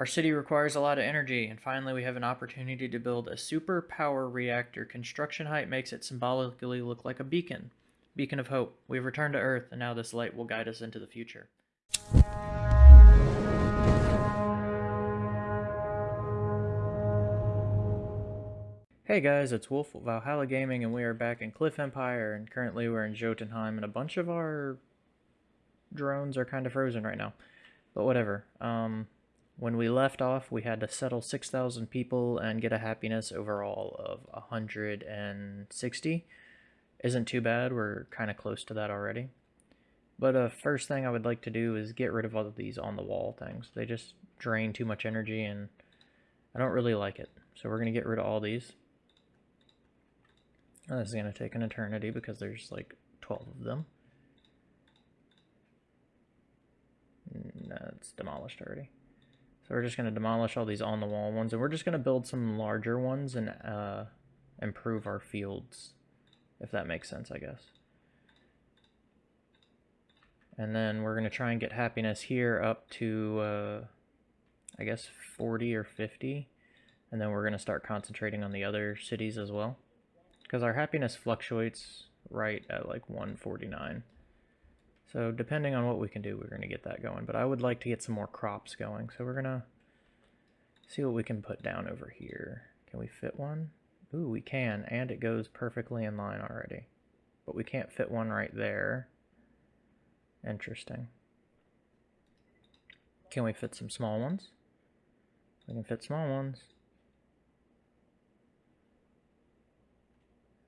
Our city requires a lot of energy, and finally we have an opportunity to build a super power reactor. Construction height makes it symbolically look like a beacon. Beacon of hope. We've returned to Earth, and now this light will guide us into the future. Hey guys, it's Wolf Valhalla Gaming, and we are back in Cliff Empire, and currently we're in Jotunheim, and a bunch of our drones are kind of frozen right now. But whatever. Um, when we left off, we had to settle 6,000 people and get a happiness overall of 160. Isn't too bad, we're kind of close to that already. But uh, first thing I would like to do is get rid of all of these on the wall things. They just drain too much energy and I don't really like it. So we're going to get rid of all these. This is going to take an eternity because there's like 12 of them. No, it's demolished already. So we're just going to demolish all these on-the-wall ones, and we're just going to build some larger ones and uh, improve our fields, if that makes sense, I guess. And then we're going to try and get happiness here up to, uh, I guess, 40 or 50. And then we're going to start concentrating on the other cities as well. Because our happiness fluctuates right at like 149. So depending on what we can do, we're going to get that going. But I would like to get some more crops going. So we're going to see what we can put down over here. Can we fit one? Ooh, we can. And it goes perfectly in line already. But we can't fit one right there. Interesting. Can we fit some small ones? We can fit small ones.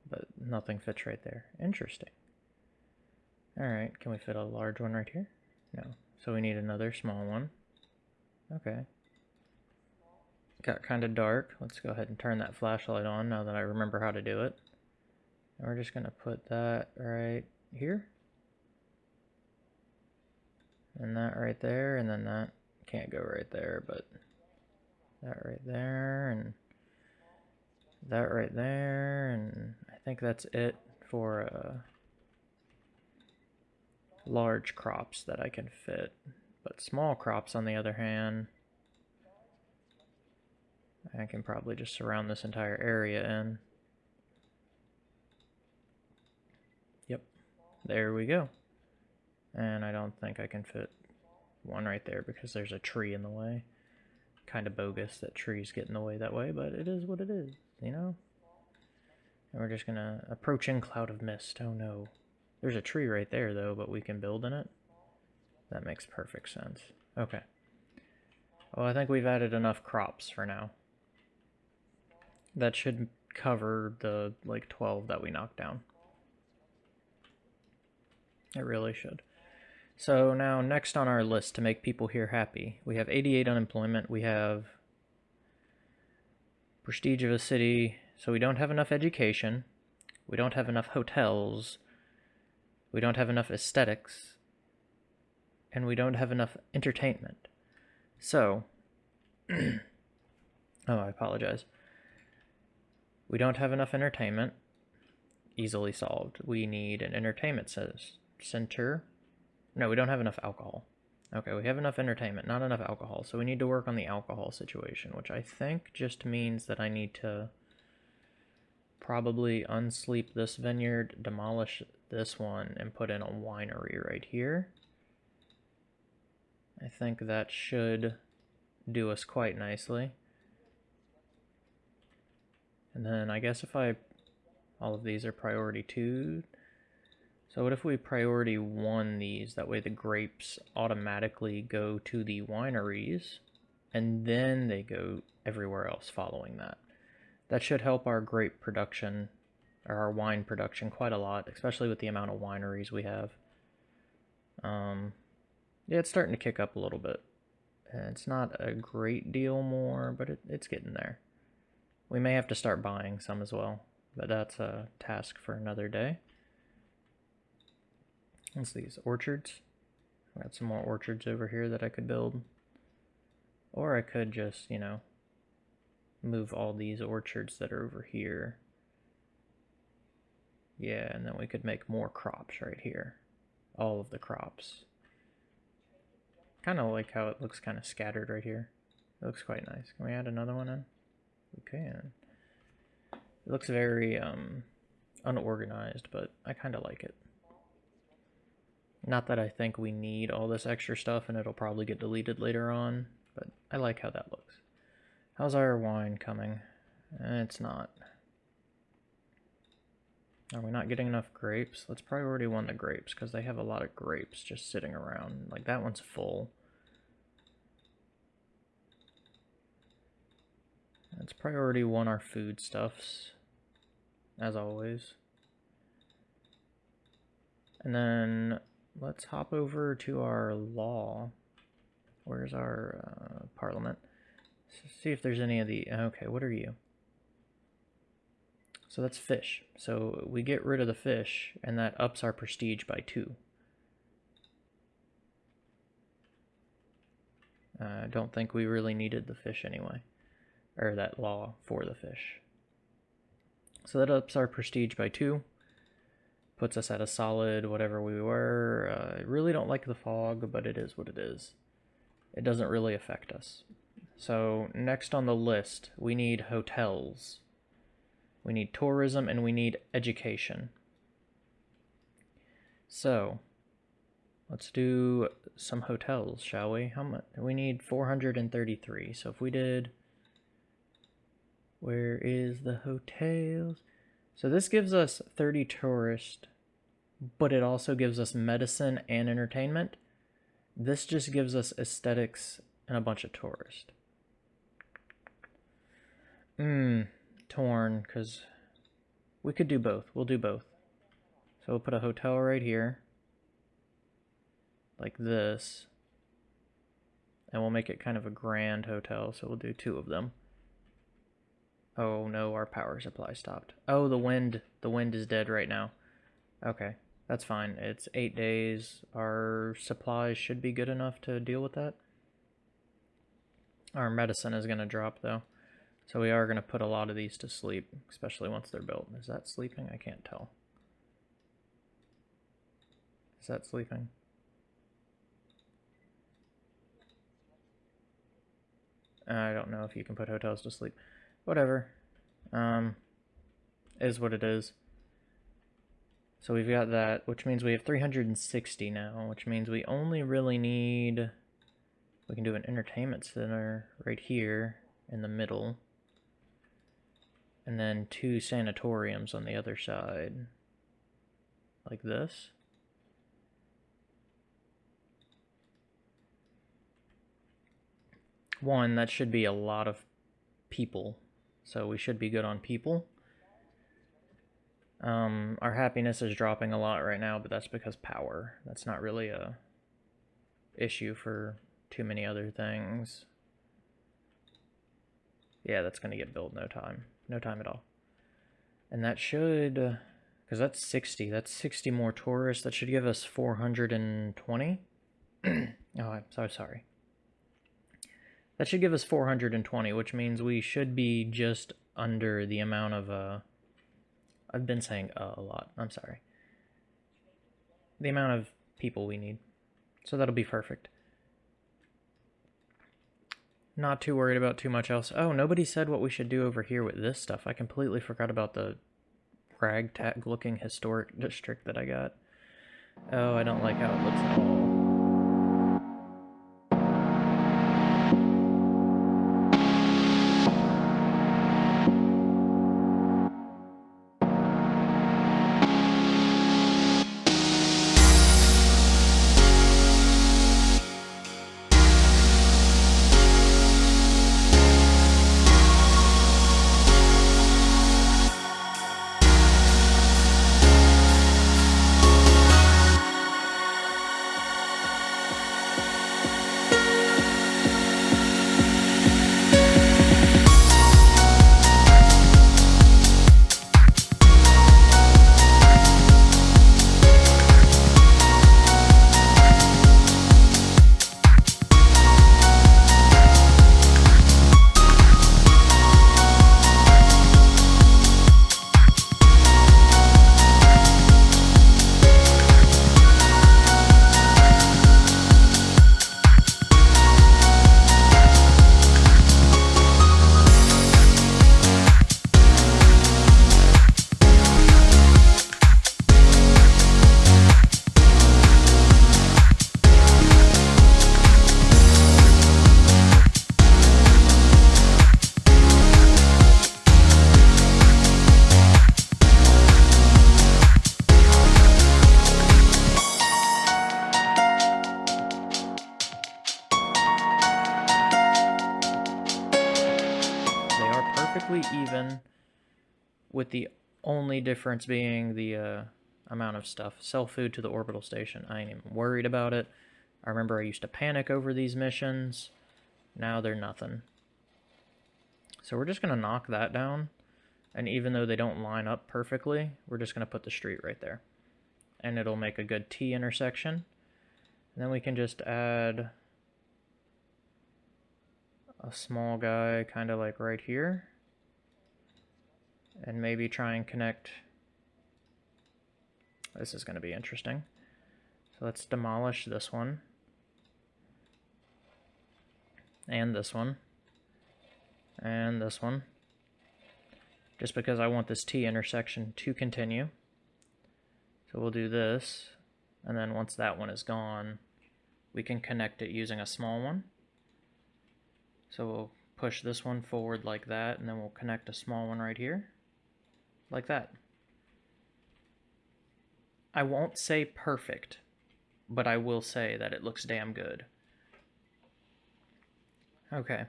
But nothing fits right there. Interesting. Alright, can we fit a large one right here? No. So we need another small one. Okay. Got kind of dark. Let's go ahead and turn that flashlight on now that I remember how to do it. And we're just going to put that right here. And that right there, and then that can't go right there, but that right there, and that right there, and I think that's it for uh, large crops that I can fit. But small crops, on the other hand, I can probably just surround this entire area in. Yep, there we go. And I don't think I can fit one right there because there's a tree in the way. Kind of bogus that trees get in the way that way, but it is what it is, you know? And we're just gonna... approach in cloud of mist, oh no. There's a tree right there, though, but we can build in it. That makes perfect sense. Okay. Well, I think we've added enough crops for now. That should cover the, like, 12 that we knocked down. It really should. So now, next on our list to make people here happy, we have 88 unemployment, we have prestige of a city, so we don't have enough education, we don't have enough hotels, we don't have enough aesthetics, and we don't have enough entertainment. So, oh, I apologize. We don't have enough entertainment. Easily solved. We need an entertainment center. No, we don't have enough alcohol. Okay, we have enough entertainment, not enough alcohol. So we need to work on the alcohol situation, which I think just means that I need to probably unsleep this vineyard, demolish this one, and put in a winery right here. I think that should do us quite nicely. And then I guess if I, all of these are priority two. So what if we priority one these? That way the grapes automatically go to the wineries and then they go everywhere else following that. That should help our grape production, or our wine production quite a lot, especially with the amount of wineries we have. Um, yeah, it's starting to kick up a little bit. It's not a great deal more, but it, it's getting there. We may have to start buying some as well, but that's a task for another day. What's these? Orchards? I got some more orchards over here that I could build. Or I could just, you know, move all these orchards that are over here. Yeah, and then we could make more crops right here. All of the crops. Kind of like how it looks kind of scattered right here. It looks quite nice. Can we add another one in? We can. It looks very um, unorganized, but I kind of like it. Not that I think we need all this extra stuff and it'll probably get deleted later on, but I like how that looks. How's our wine coming? It's not. Are we not getting enough grapes? Let's priority one the grapes because they have a lot of grapes just sitting around. Like that one's full. Let's priority one our foodstuffs, as always. And then let's hop over to our law. Where's our uh, parliament? See if there's any of the... Okay, what are you? So that's fish. So we get rid of the fish, and that ups our prestige by two. Uh, I uh, don't think we really needed the fish anyway. Or that law for the fish. So that ups our prestige by two. Puts us at a solid whatever we were. Uh, I really don't like the fog, but it is what it is. It doesn't really affect us. So next on the list, we need hotels. We need tourism and we need education. So, let's do some hotels, shall we? How much? We need 433. So if we did, where is the hotels? So this gives us 30 tourists, but it also gives us medicine and entertainment. This just gives us aesthetics and a bunch of tourists. Hmm torn because we could do both. We'll do both. So we'll put a hotel right here. Like this. And we'll make it kind of a grand hotel, so we'll do two of them. Oh no, our power supply stopped. Oh, the wind. The wind is dead right now. Okay, that's fine. It's eight days. Our supplies should be good enough to deal with that. Our medicine is going to drop, though. So we are going to put a lot of these to sleep, especially once they're built. Is that sleeping? I can't tell. Is that sleeping? I don't know if you can put hotels to sleep. Whatever. Um, is what it is. So we've got that, which means we have 360 now, which means we only really need... We can do an entertainment center right here in the middle and then two sanatoriums on the other side. Like this? One that should be a lot of people so we should be good on people. Um, our happiness is dropping a lot right now but that's because power. That's not really a issue for too many other things. Yeah that's gonna get built no time no time at all. And that should, because uh, that's 60, that's 60 more tourists. That should give us 420. oh, I'm so sorry. That should give us 420, which means we should be just under the amount of, uh, I've been saying uh, a lot, I'm sorry. The amount of people we need. So that'll be perfect. Not too worried about too much else. Oh, nobody said what we should do over here with this stuff. I completely forgot about the ragtag looking historic district that I got. Oh, I don't like how it looks at all. Difference being the uh, amount of stuff. Sell food to the orbital station. I ain't even worried about it. I remember I used to panic over these missions. Now they're nothing. So we're just going to knock that down. And even though they don't line up perfectly, we're just going to put the street right there. And it'll make a good T intersection. And then we can just add a small guy kind of like right here. And maybe try and connect. This is going to be interesting. So let's demolish this one. And this one. And this one. Just because I want this T intersection to continue. So we'll do this. And then once that one is gone, we can connect it using a small one. So we'll push this one forward like that, and then we'll connect a small one right here, like that. I won't say perfect, but I will say that it looks damn good. Okay.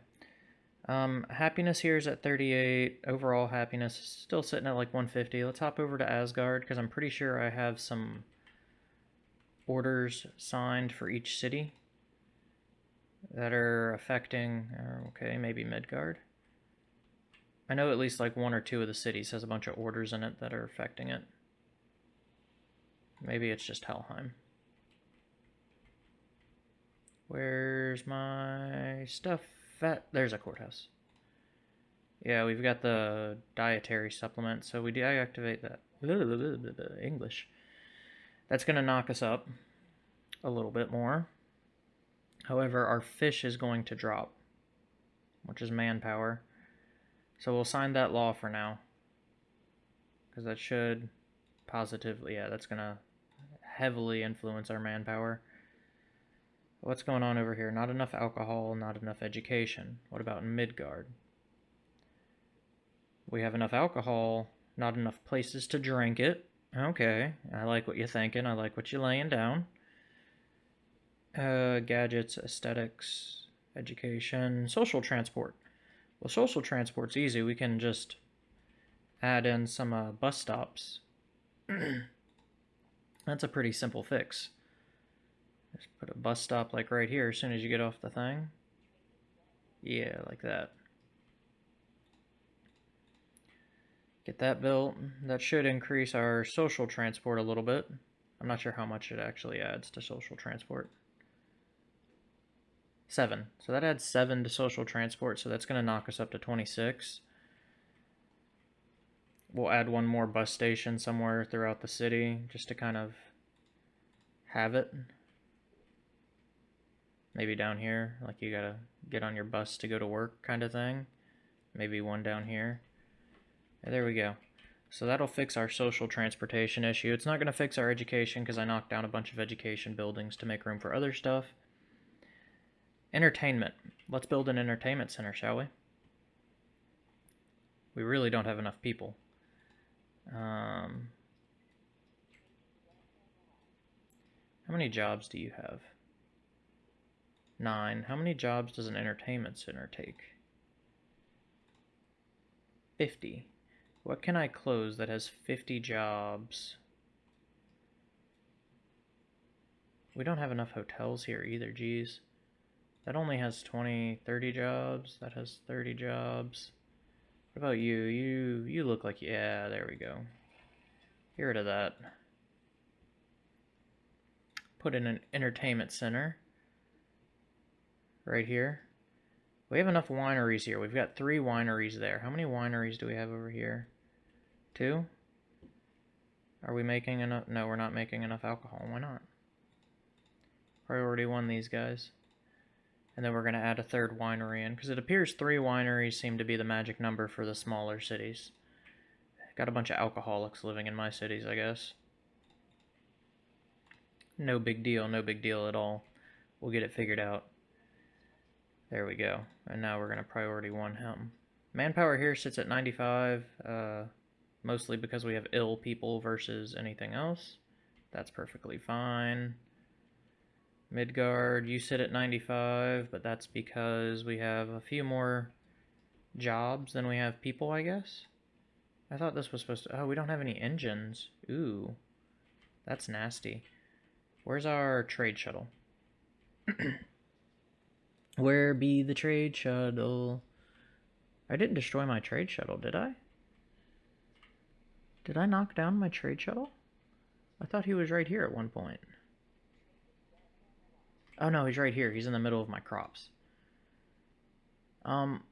Um, happiness here is at 38. Overall happiness is still sitting at like 150. Let's hop over to Asgard, because I'm pretty sure I have some orders signed for each city that are affecting, uh, okay, maybe Midgard. I know at least like one or two of the cities has a bunch of orders in it that are affecting it. Maybe it's just Helheim. Where's my stuff at? There's a courthouse. Yeah, we've got the dietary supplement, so we deactivate that. English. That's going to knock us up a little bit more. However, our fish is going to drop, which is manpower. So we'll sign that law for now. Because that should positively, yeah, that's going to heavily influence our manpower. What's going on over here? Not enough alcohol, not enough education. What about Midgard? We have enough alcohol, not enough places to drink it. Okay, I like what you're thinking. I like what you're laying down. Uh, gadgets, aesthetics, education, social transport. Well, social transport's easy. We can just add in some uh, bus stops. That's a pretty simple fix. Just put a bus stop like right here as soon as you get off the thing. Yeah, like that. Get that built. That should increase our social transport a little bit. I'm not sure how much it actually adds to social transport. Seven. So that adds seven to social transport, so that's going to knock us up to 26. We'll add one more bus station somewhere throughout the city, just to kind of have it. Maybe down here, like you gotta get on your bus to go to work kind of thing. Maybe one down here. there we go. So that'll fix our social transportation issue. It's not going to fix our education because I knocked down a bunch of education buildings to make room for other stuff. Entertainment. Let's build an entertainment center, shall we? We really don't have enough people. Um, how many jobs do you have? Nine. How many jobs does an entertainment center take? Fifty. What can I close that has 50 jobs? We don't have enough hotels here either, geez. That only has 20, 30 jobs. That has 30 jobs. What about you? You you look like, yeah, there we go. Get rid of that. Put in an entertainment center. Right here. We have enough wineries here. We've got three wineries there. How many wineries do we have over here? Two? Are we making enough? No, we're not making enough alcohol. Why not? Priority one, these guys. And then we're going to add a third winery in, because it appears three wineries seem to be the magic number for the smaller cities. Got a bunch of alcoholics living in my cities, I guess. No big deal, no big deal at all. We'll get it figured out. There we go. And now we're going to priority one him. Manpower here sits at 95, uh, mostly because we have ill people versus anything else. That's perfectly fine. Midgard, you sit at 95, but that's because we have a few more jobs than we have people, I guess? I thought this was supposed to... Oh, we don't have any engines. Ooh. That's nasty. Where's our trade shuttle? Where be the trade shuttle? I didn't destroy my trade shuttle, did I? Did I knock down my trade shuttle? I thought he was right here at one point. Oh no, he's right here. He's in the middle of my crops. Um,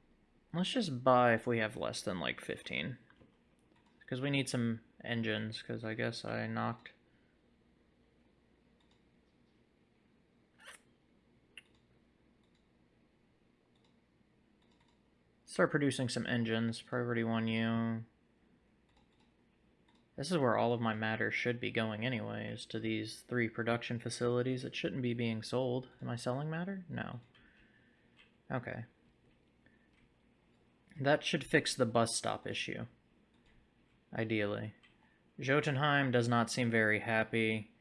let's just buy if we have less than like 15. Because we need some engines, because I guess I knocked... Start producing some engines. Priority 1U. This is where all of my matter should be going anyways, to these three production facilities. It shouldn't be being sold. Am I selling matter? No. Okay. That should fix the bus stop issue. Ideally. Jotunheim does not seem very happy.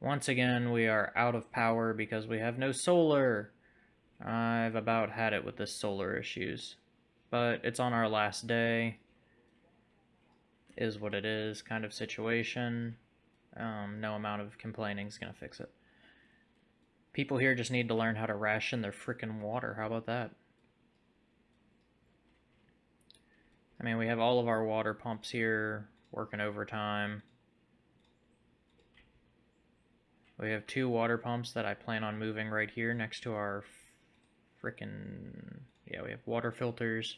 Once again, we are out of power because we have no solar. I've about had it with the solar issues. But it's on our last day is what it is kind of situation. Um, no amount of complaining is going to fix it. People here just need to learn how to ration their freaking water. How about that? I mean, we have all of our water pumps here working overtime. We have two water pumps that I plan on moving right here next to our freaking... Yeah, we have water filters.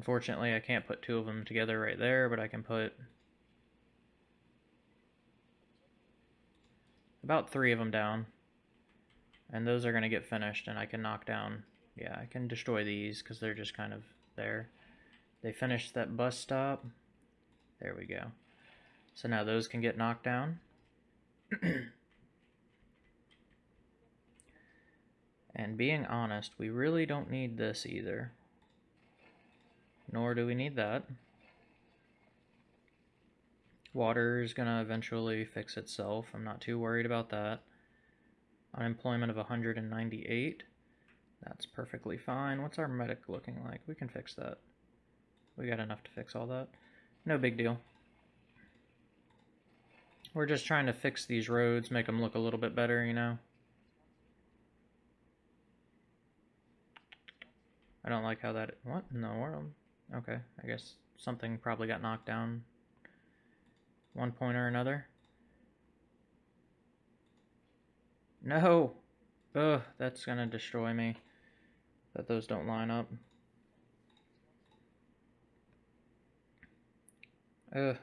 Unfortunately, I can't put two of them together right there, but I can put about three of them down. And those are going to get finished, and I can knock down, yeah, I can destroy these because they're just kind of there. They finished that bus stop. There we go. So now those can get knocked down. and being honest, we really don't need this either. Nor do we need that. Water is going to eventually fix itself. I'm not too worried about that. Unemployment of 198. That's perfectly fine. What's our medic looking like? We can fix that. We got enough to fix all that. No big deal. We're just trying to fix these roads, make them look a little bit better, you know? I don't like how that... What in the world? Okay, I guess something probably got knocked down one point or another. No! Ugh, that's gonna destroy me. That those don't line up. Ugh,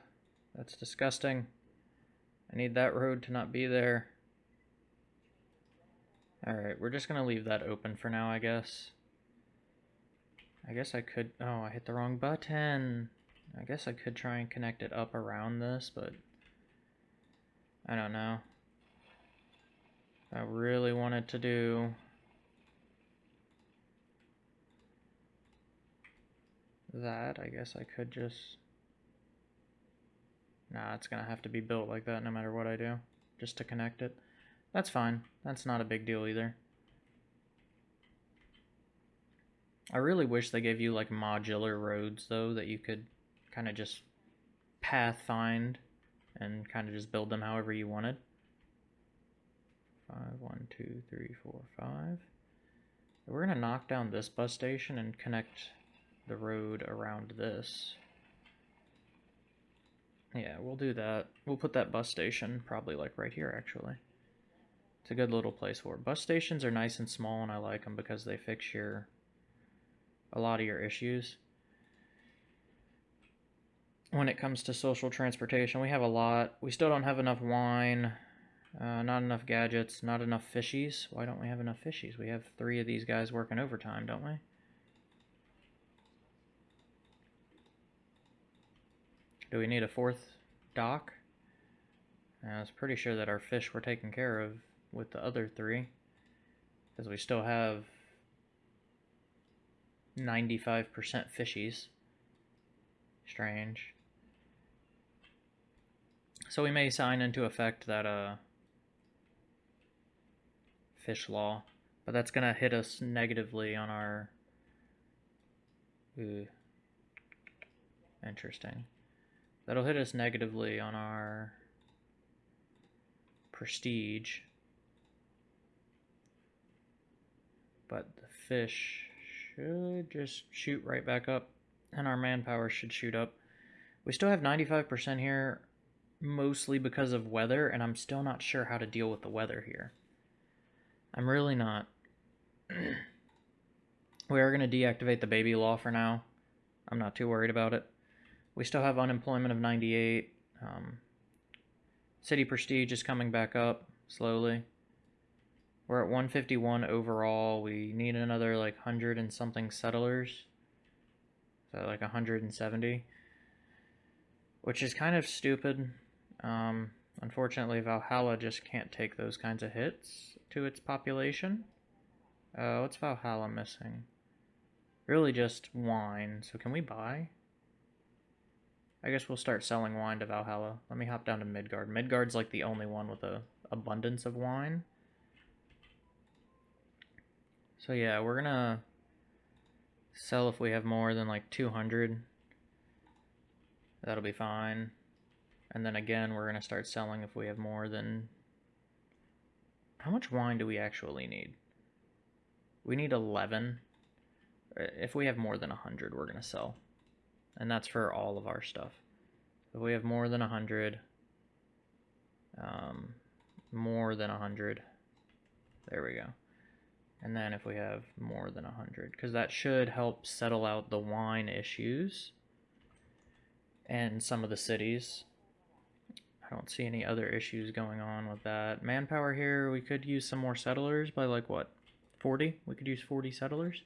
that's disgusting. I need that road to not be there. Alright, we're just gonna leave that open for now, I guess. I guess I could... Oh, I hit the wrong button. I guess I could try and connect it up around this, but... I don't know. I really wanted to do... That, I guess I could just... Nah, it's gonna have to be built like that no matter what I do. Just to connect it. That's fine. That's not a big deal either. I really wish they gave you like modular roads though that you could kind of just path find and kind of just build them however you wanted. Five, one, two, three, four, five. We're gonna knock down this bus station and connect the road around this. Yeah, we'll do that. We'll put that bus station probably like right here actually. It's a good little place for it. Bus stations are nice and small and I like them because they fix your a lot of your issues. When it comes to social transportation, we have a lot. We still don't have enough wine, uh, not enough gadgets, not enough fishies. Why don't we have enough fishies? We have three of these guys working overtime, don't we? Do we need a fourth dock? I was pretty sure that our fish were taken care of with the other three. Because we still have 95% fishies. Strange. So we may sign into effect that uh, fish law, but that's going to hit us negatively on our Ooh. Interesting. That'll hit us negatively on our prestige. But the fish should just shoot right back up, and our manpower should shoot up. We still have 95% here, mostly because of weather, and I'm still not sure how to deal with the weather here. I'm really not. we are going to deactivate the baby law for now. I'm not too worried about it. We still have unemployment of 98. Um, city prestige is coming back up slowly. We're at 151 overall. We need another like 100 and something settlers. So like 170. Which is kind of stupid. Um, unfortunately, Valhalla just can't take those kinds of hits to its population. Uh, what's Valhalla missing? Really just wine. So can we buy? I guess we'll start selling wine to Valhalla. Let me hop down to Midgard. Midgard's like the only one with a abundance of wine. So yeah, we're gonna sell if we have more than like 200. That'll be fine. And then again, we're gonna start selling if we have more than... How much wine do we actually need? We need 11. If we have more than 100, we're gonna sell. And that's for all of our stuff. If we have more than 100, um, more than 100, there we go. And then if we have more than 100, because that should help settle out the wine issues and some of the cities. I don't see any other issues going on with that. Manpower here, we could use some more settlers by like what, 40? We could use 40 settlers.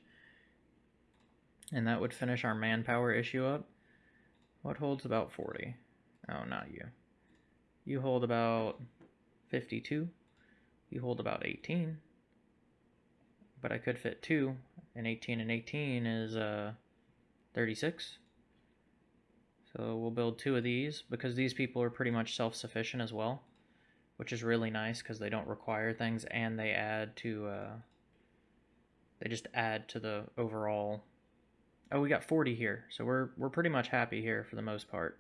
And that would finish our manpower issue up. What holds about 40? Oh, not you. You hold about 52. You hold about 18 but I could fit two, and 18 and 18 is uh, 36. So we'll build two of these, because these people are pretty much self-sufficient as well, which is really nice, because they don't require things, and they add to, uh, they just add to the overall, oh, we got 40 here, so we're, we're pretty much happy here for the most part.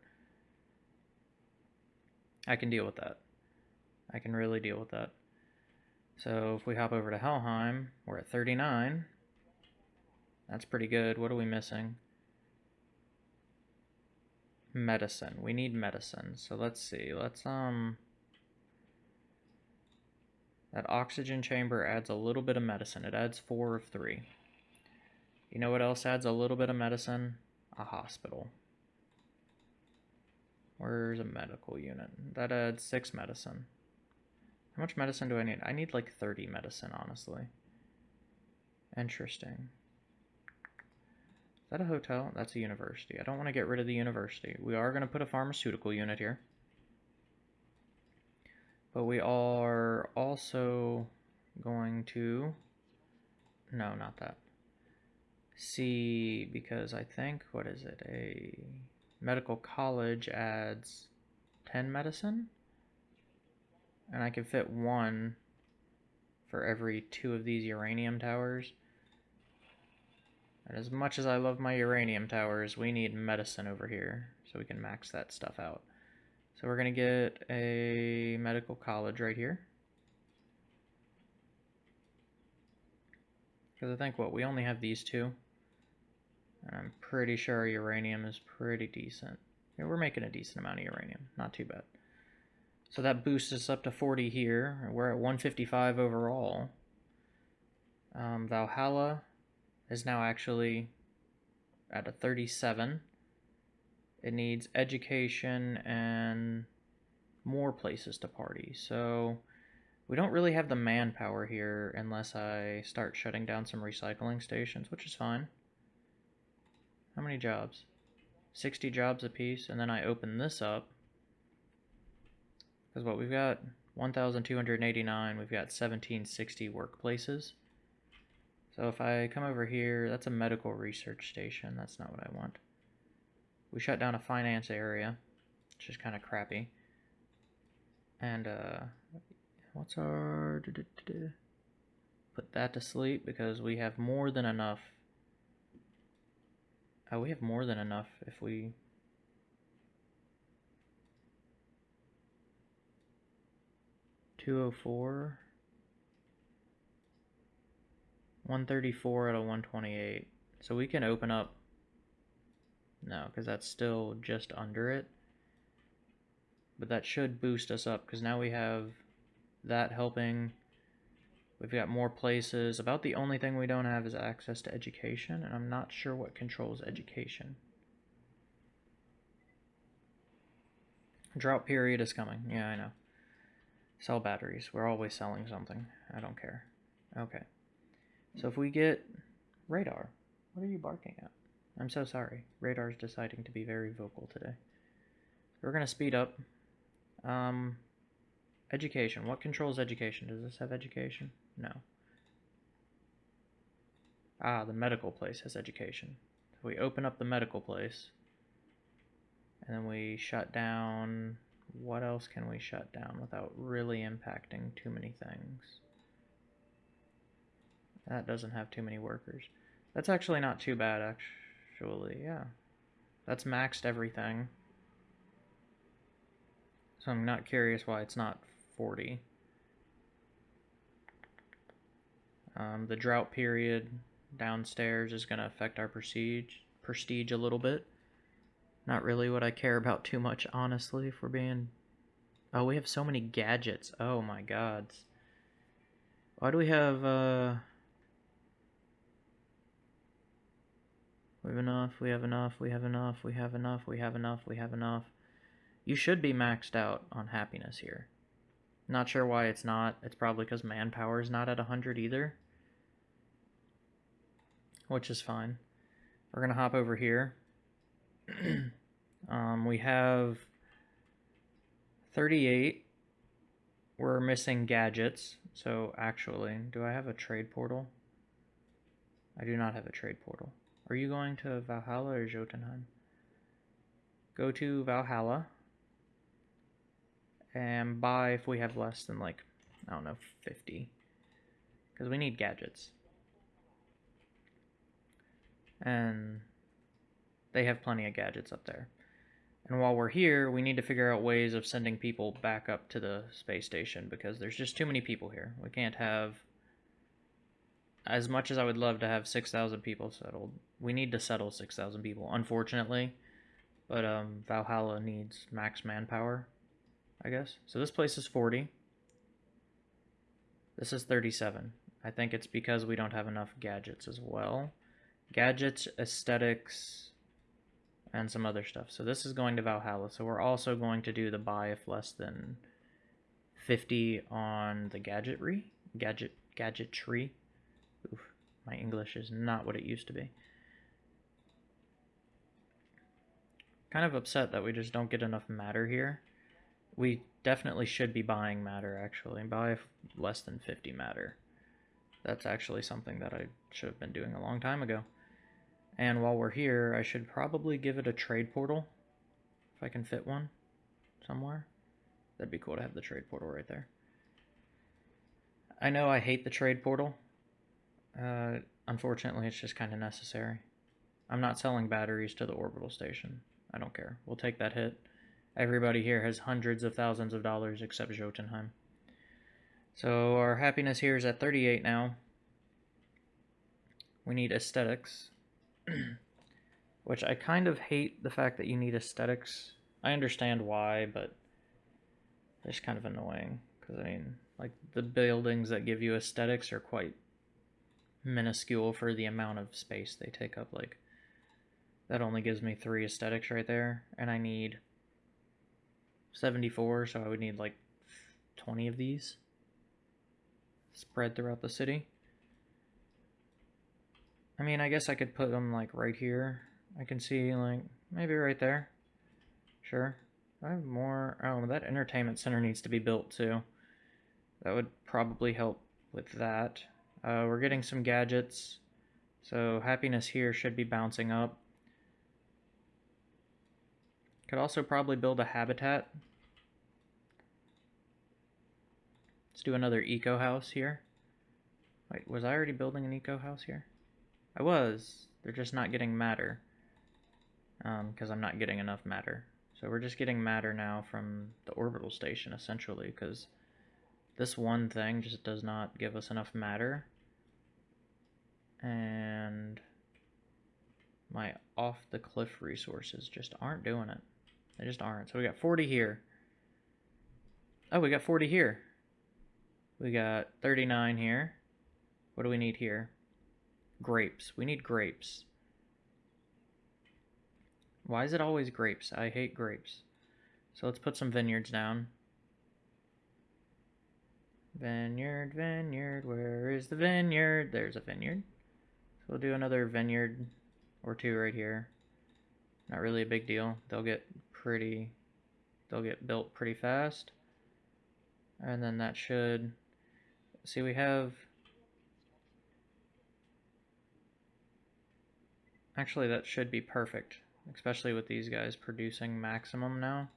I can deal with that. I can really deal with that. So if we hop over to Helheim, we're at 39. That's pretty good. What are we missing? Medicine. We need medicine. So let's see. Let's, um... That oxygen chamber adds a little bit of medicine. It adds four of three. You know what else adds a little bit of medicine? A hospital. Where's a medical unit? That adds six medicine. How much medicine do I need? I need like 30 medicine, honestly. Interesting. Is that a hotel? That's a university. I don't want to get rid of the university. We are going to put a pharmaceutical unit here. But we are also going to... No, not that. See, because I think, what is it? A medical college adds 10 medicine? And I can fit one for every two of these uranium towers. And as much as I love my uranium towers, we need medicine over here so we can max that stuff out. So we're going to get a medical college right here. Because I think, what, we only have these two. And I'm pretty sure uranium is pretty decent. Yeah, we're making a decent amount of uranium. Not too bad. So that boosts us up to 40 here. We're at 155 overall. Um, Valhalla is now actually at a 37. It needs education and more places to party. So we don't really have the manpower here unless I start shutting down some recycling stations, which is fine. How many jobs? 60 jobs apiece, and then I open this up because what we've got 1,289, we've got 1760 workplaces. So if I come over here, that's a medical research station. That's not what I want. We shut down a finance area, which is kind of crappy. And, uh, what's our... Put that to sleep because we have more than enough Oh, we have more than enough if we... Two oh four. One thirty four out of one twenty eight. So we can open up no, because that's still just under it. But that should boost us up because now we have that helping. We've got more places. About the only thing we don't have is access to education, and I'm not sure what controls education. Drought period is coming. Yeah, I know. Sell batteries. We're always selling something. I don't care. Okay. So if we get radar, what are you barking at? I'm so sorry. Radar's deciding to be very vocal today. We're going to speed up. Um, education. What controls education? Does this have education? No. Ah, the medical place has education. So we open up the medical place. And then we shut down... What else can we shut down without really impacting too many things? That doesn't have too many workers. That's actually not too bad, actually yeah. That's maxed everything. So I'm not curious why it's not 40. Um, the drought period downstairs is going to affect our prestige, prestige a little bit. Not really what I care about too much, honestly, if we're being... Oh, we have so many gadgets. Oh my gods. Why do we have, uh... We have enough, we have enough, we have enough, we have enough, we have enough, we have enough. You should be maxed out on happiness here. Not sure why it's not. It's probably because manpower is not at 100 either. Which is fine. We're going to hop over here. um, we have 38. We're missing gadgets. So actually, do I have a trade portal? I do not have a trade portal. Are you going to Valhalla or Jotunheim? Go to Valhalla and buy if we have less than like, I don't know, 50. Because we need gadgets. And they have plenty of gadgets up there. And while we're here, we need to figure out ways of sending people back up to the space station because there's just too many people here. We can't have as much as I would love to have 6,000 people settled, we need to settle 6,000 people, unfortunately. But um, Valhalla needs max manpower, I guess. So this place is 40. This is 37. I think it's because we don't have enough gadgets as well. Gadgets, aesthetics, and some other stuff. So this is going to Valhalla. So we're also going to do the buy if less than 50 on the gadgetry. Gadget, gadgetry. Oof, my English is not what it used to be. Kind of upset that we just don't get enough matter here. We definitely should be buying matter, actually. Buy if less than 50 matter. That's actually something that I should have been doing a long time ago. And while we're here, I should probably give it a trade portal. If I can fit one somewhere. That'd be cool to have the trade portal right there. I know I hate the trade portal. Uh, unfortunately, it's just kind of necessary. I'm not selling batteries to the orbital station. I don't care. We'll take that hit. Everybody here has hundreds of thousands of dollars except Jotunheim. So our happiness here is at 38 now. We need aesthetics. Which I kind of hate the fact that you need aesthetics. I understand why, but it's kind of annoying. Because, I mean, like, the buildings that give you aesthetics are quite minuscule for the amount of space they take up. Like, that only gives me three aesthetics right there, and I need 74, so I would need like 20 of these spread throughout the city. I mean, I guess I could put them like right here. I can see like maybe right there. Sure. I have more. Oh, that entertainment center needs to be built too. That would probably help with that. Uh, we're getting some gadgets. So happiness here should be bouncing up. Could also probably build a habitat. Let's do another eco house here. Wait, was I already building an eco house here? I was. They're just not getting matter. because um, I'm not getting enough matter. So we're just getting matter now from the orbital station, essentially, because this one thing just does not give us enough matter. And my off-the-cliff resources just aren't doing it. They just aren't. So we got 40 here. Oh, we got 40 here. We got 39 here. What do we need here? Grapes. We need grapes. Why is it always grapes? I hate grapes. So let's put some vineyards down. Vineyard, vineyard, where is the vineyard? There's a vineyard. So we'll do another vineyard or two right here. Not really a big deal. They'll get pretty, they'll get built pretty fast. And then that should, see we have, actually that should be perfect, especially with these guys producing maximum now.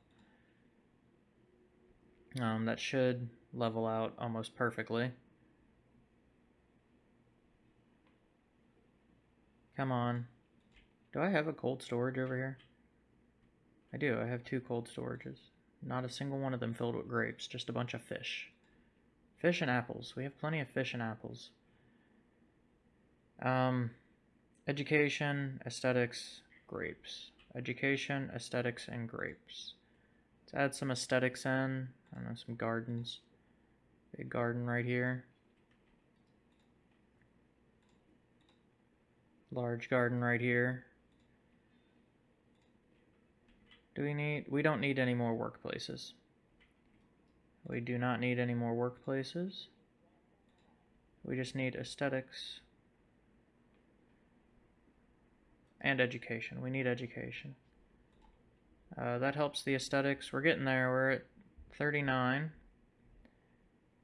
Um, that should level out almost perfectly. Come on. Do I have a cold storage over here? I do. I have two cold storages. Not a single one of them filled with grapes, just a bunch of fish. Fish and apples. We have plenty of fish and apples. Um, education, aesthetics, grapes. Education, aesthetics, and grapes. Let's add some aesthetics in. I don't know, some gardens. Big garden right here. Large garden right here. Do we need, we don't need any more workplaces. We do not need any more workplaces. We just need aesthetics and education. We need education. Uh, that helps the aesthetics. We're getting there. We're at 39,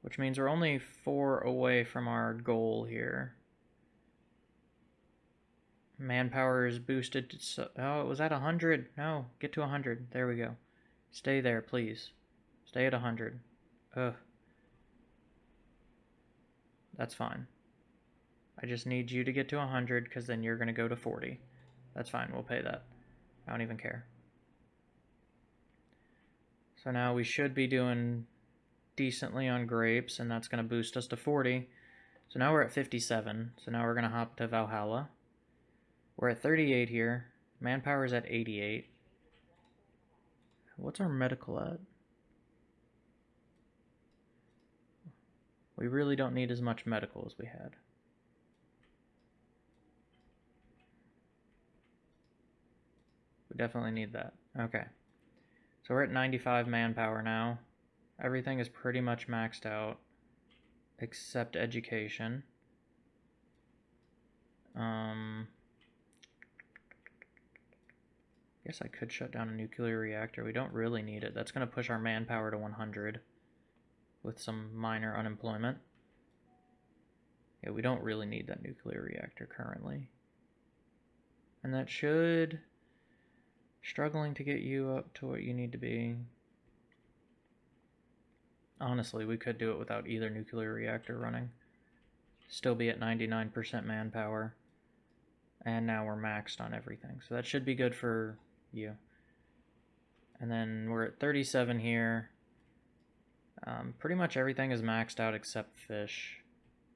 which means we're only four away from our goal here. Manpower is boosted to, so, oh, it was at 100. No, get to 100. There we go. Stay there, please. Stay at 100. Ugh. That's fine. I just need you to get to 100 because then you're going to go to 40. That's fine. We'll pay that. I don't even care. So now we should be doing decently on grapes, and that's going to boost us to 40. So now we're at 57. So now we're going to hop to Valhalla. We're at 38 here. Manpower is at 88. What's our medical at? We really don't need as much medical as we had. We definitely need that. Okay. So we're at 95 manpower now. Everything is pretty much maxed out except education. Um, guess I could shut down a nuclear reactor. We don't really need it. That's going to push our manpower to 100 with some minor unemployment. Yeah, we don't really need that nuclear reactor currently. And that should... Struggling to get you up to what you need to be. Honestly, we could do it without either nuclear reactor running. Still be at 99% manpower. And now we're maxed on everything. So that should be good for you. And then we're at 37 here. Um, pretty much everything is maxed out except fish.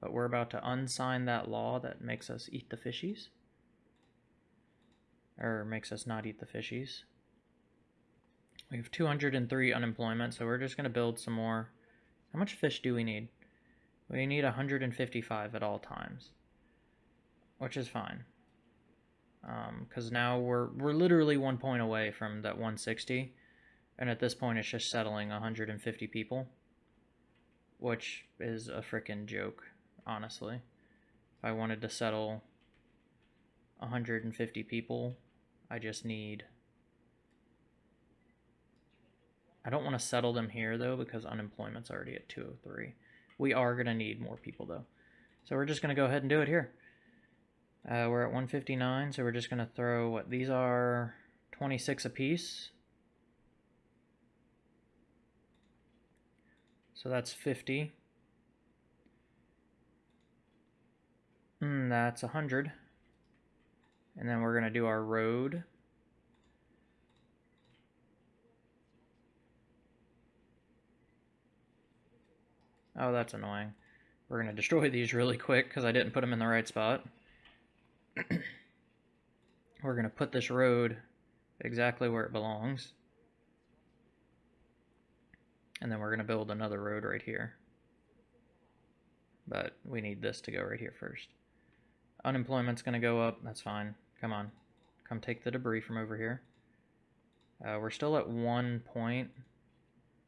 But we're about to unsign that law that makes us eat the fishies. Or makes us not eat the fishies. We have 203 unemployment, so we're just going to build some more. How much fish do we need? We need 155 at all times. Which is fine because um, now we're we're literally one point away from that 160 and at this point it's just settling 150 people which is a freaking joke honestly if I wanted to settle 150 people I just need I don't want to settle them here though because unemployment's already at 203 we are going to need more people though so we're just going to go ahead and do it here uh, we're at 159, so we're just going to throw what these are 26 apiece. So that's 50. Mm, that's 100. And then we're going to do our road. Oh, that's annoying. We're going to destroy these really quick because I didn't put them in the right spot. we're going to put this road exactly where it belongs. And then we're going to build another road right here. But we need this to go right here first. Unemployment's going to go up. That's fine. Come on. Come take the debris from over here. Uh, we're still at one point.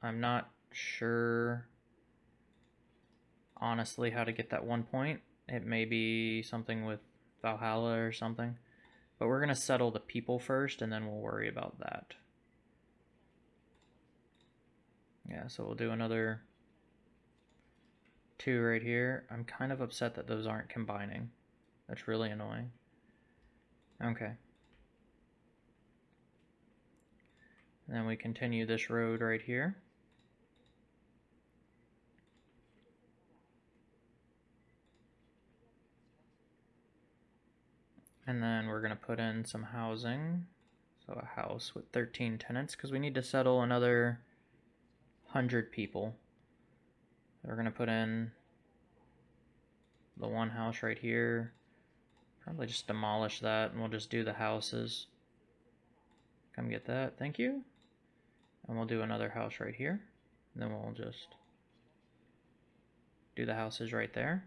I'm not sure, honestly, how to get that one point. It may be something with Valhalla or something. But we're going to settle the people first, and then we'll worry about that. Yeah, so we'll do another two right here. I'm kind of upset that those aren't combining. That's really annoying. Okay. And then we continue this road right here. And then we're going to put in some housing. So a house with 13 tenants because we need to settle another 100 people. We're going to put in the one house right here. Probably just demolish that and we'll just do the houses. Come get that. Thank you. And we'll do another house right here. And then we'll just do the houses right there.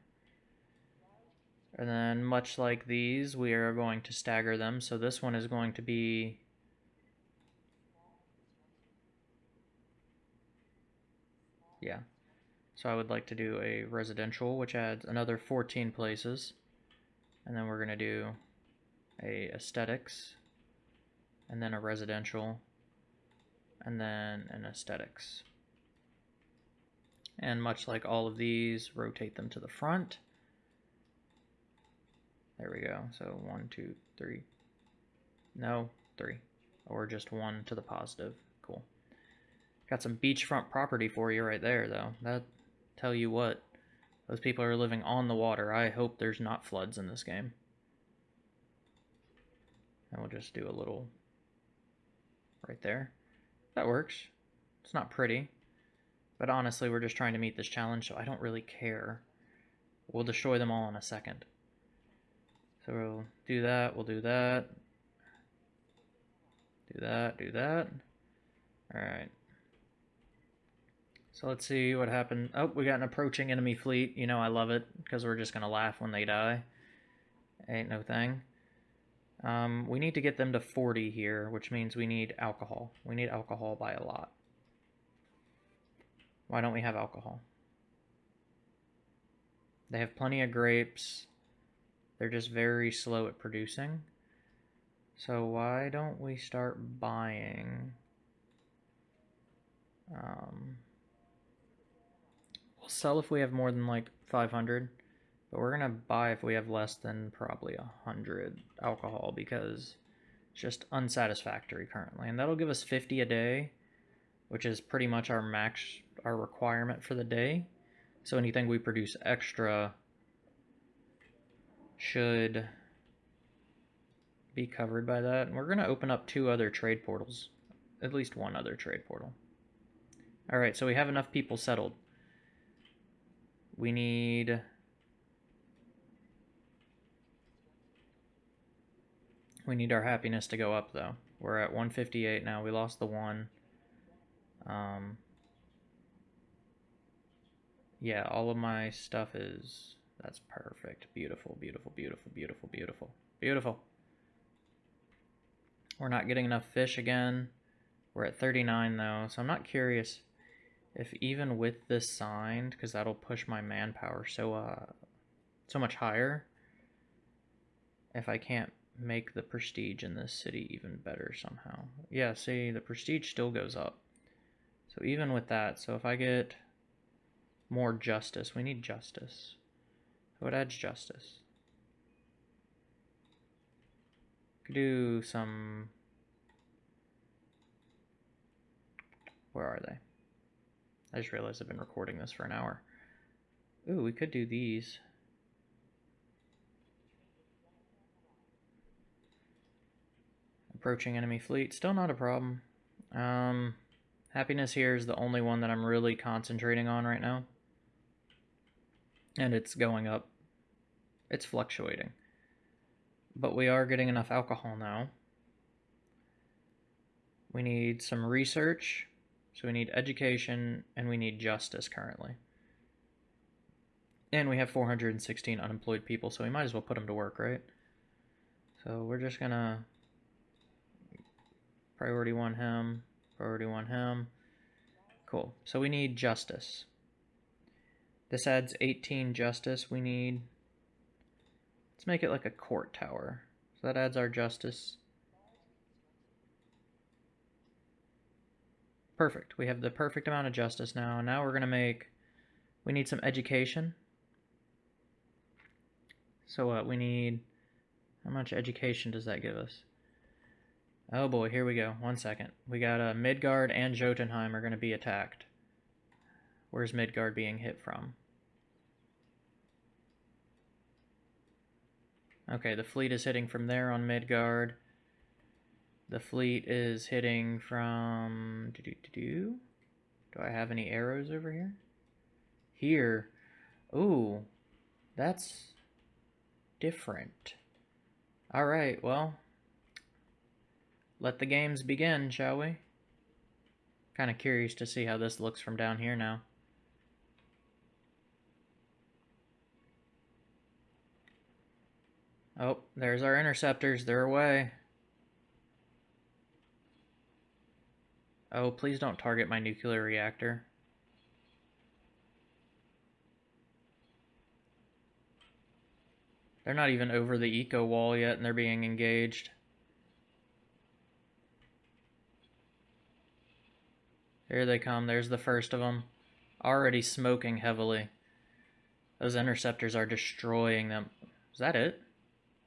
And then much like these, we are going to stagger them. So this one is going to be yeah. So I would like to do a residential, which adds another 14 places. And then we're going to do a aesthetics, and then a residential, and then an aesthetics. And much like all of these, rotate them to the front. There we go. So one, two, three. No, three. Or just one to the positive. Cool. Got some beachfront property for you right there, though. That tell you what. Those people are living on the water. I hope there's not floods in this game. And we'll just do a little right there. That works. It's not pretty. But honestly, we're just trying to meet this challenge, so I don't really care. We'll destroy them all in a second. So we'll do that, we'll do that. Do that, do that. Alright. So let's see what happened. Oh, we got an approaching enemy fleet. You know I love it, because we're just going to laugh when they die. Ain't no thing. Um, we need to get them to 40 here, which means we need alcohol. We need alcohol by a lot. Why don't we have alcohol? They have plenty of grapes. They're just very slow at producing. So why don't we start buying... Um, we'll sell if we have more than like 500. But we're going to buy if we have less than probably 100 alcohol because it's just unsatisfactory currently. And that'll give us 50 a day, which is pretty much our max, our requirement for the day. So anything we produce extra should be covered by that. And we're going to open up two other trade portals, at least one other trade portal. All right, so we have enough people settled. We need... We need our happiness to go up, though. We're at 158 now. We lost the one. Um, yeah, all of my stuff is that's perfect. Beautiful, beautiful, beautiful, beautiful, beautiful. Beautiful. We're not getting enough fish again. We're at 39 though, so I'm not curious if even with this signed, because that'll push my manpower so uh so much higher, if I can't make the prestige in this city even better somehow. Yeah, see, the prestige still goes up. So even with that, so if I get more justice, we need justice. What adds justice? Could do some... Where are they? I just realized I've been recording this for an hour. Ooh, we could do these. Approaching enemy fleet, still not a problem. Um, happiness here is the only one that I'm really concentrating on right now. and it's going up. It's fluctuating. But we are getting enough alcohol now. We need some research. So we need education and we need justice currently. And we have 416 unemployed people, so we might as well put them to work, right? So we're just gonna priority one him, priority one him. Cool. So we need justice. This adds 18 justice. We need, let's make it like a court tower. So that adds our justice. Perfect. We have the perfect amount of justice now. Now we're going to make, we need some education. So what, we need, how much education does that give us? Oh boy, here we go. One second. We got uh, Midgard and Jotunheim are going to be attacked. Where's Midgard being hit from? Okay, the fleet is hitting from there on Midgard. The fleet is hitting from... Do, do, do, do. do I have any arrows over here? Here. Ooh, that's different. Alright, well, let the games begin, shall we? Kind of curious to see how this looks from down here now. Oh, there's our interceptors. They're away. Oh, please don't target my nuclear reactor. They're not even over the eco wall yet and they're being engaged. Here they come. There's the first of them. Already smoking heavily. Those interceptors are destroying them. Is that it?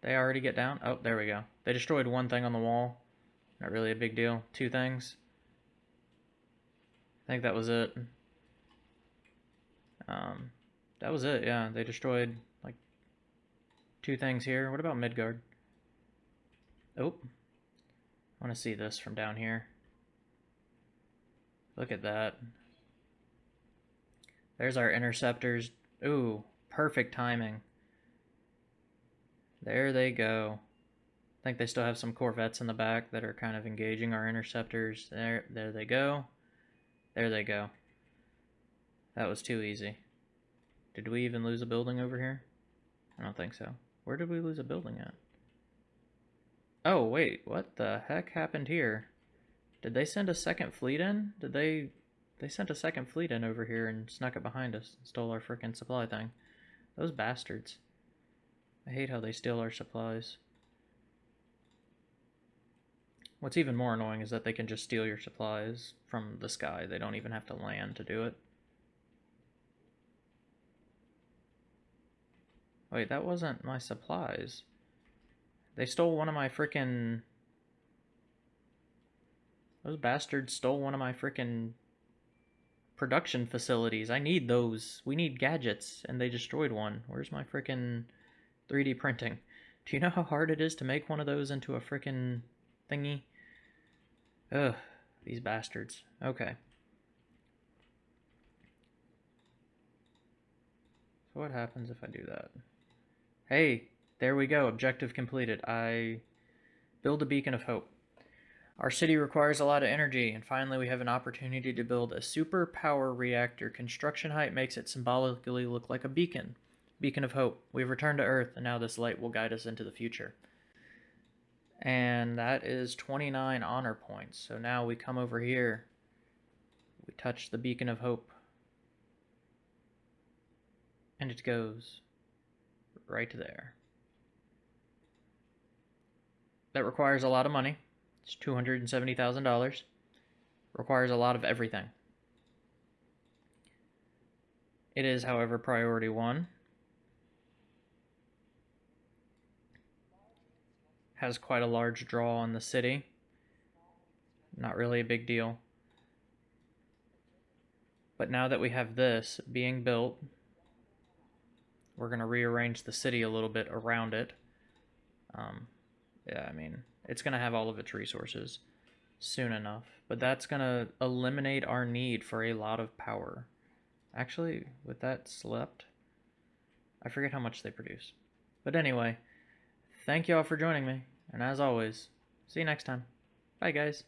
They already get down? Oh, there we go. They destroyed one thing on the wall. Not really a big deal. Two things. I think that was it. Um, that was it, yeah. They destroyed, like, two things here. What about Midgard? Oh. I want to see this from down here. Look at that. There's our interceptors. Ooh, perfect timing. There they go. I think they still have some corvettes in the back that are kind of engaging our interceptors. There, there they go. There they go. That was too easy. Did we even lose a building over here? I don't think so. Where did we lose a building at? Oh, wait. What the heck happened here? Did they send a second fleet in? Did they... They sent a second fleet in over here and snuck it behind us and stole our freaking supply thing. Those bastards. I hate how they steal our supplies. What's even more annoying is that they can just steal your supplies from the sky. They don't even have to land to do it. Wait, that wasn't my supplies. They stole one of my freaking... Those bastards stole one of my freaking production facilities. I need those. We need gadgets, and they destroyed one. Where's my freaking... 3D printing. Do you know how hard it is to make one of those into a freaking thingy? Ugh, these bastards. Okay. So what happens if I do that? Hey, there we go. Objective completed. I build a beacon of hope. Our city requires a lot of energy, and finally we have an opportunity to build a super power reactor. Construction height makes it symbolically look like a beacon. Beacon of hope. We've returned to Earth, and now this light will guide us into the future. And that is 29 honor points. So now we come over here. We touch the beacon of hope. And it goes right there. That requires a lot of money. It's $270,000. Requires a lot of everything. It is, however, priority one. Has quite a large draw on the city. Not really a big deal. But now that we have this being built, we're going to rearrange the city a little bit around it. Um, yeah, I mean, it's going to have all of its resources soon enough. But that's going to eliminate our need for a lot of power. Actually, with that slept, I forget how much they produce. But anyway, thank you all for joining me, and as always, see you next time. Bye, guys.